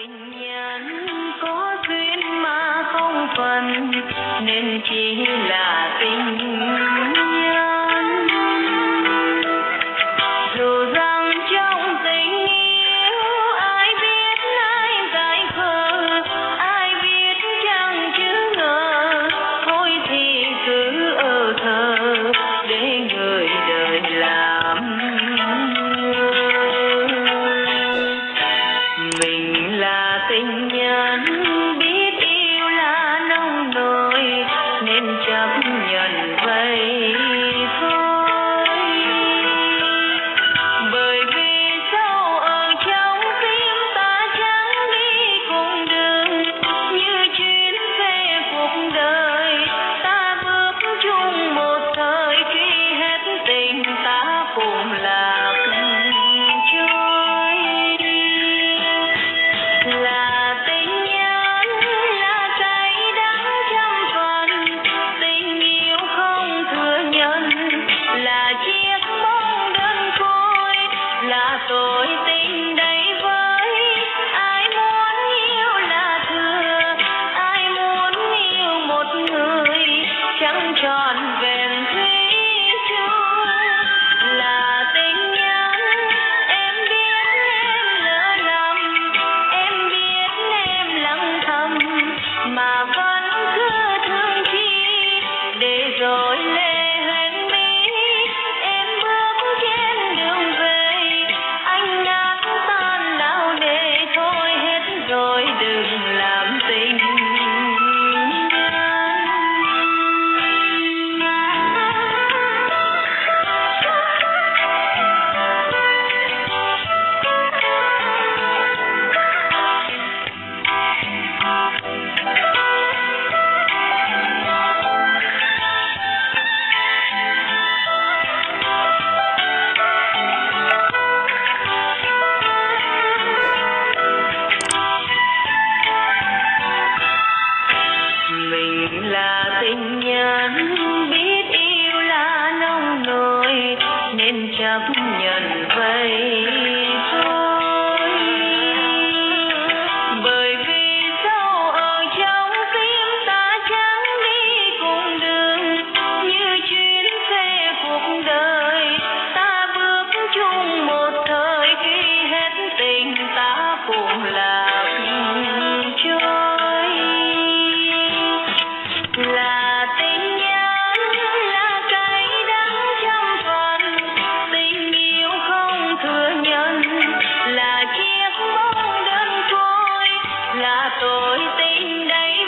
tình nhân có duyên mà không phần nên chỉ là tình là tôi tin đây tôi tin đây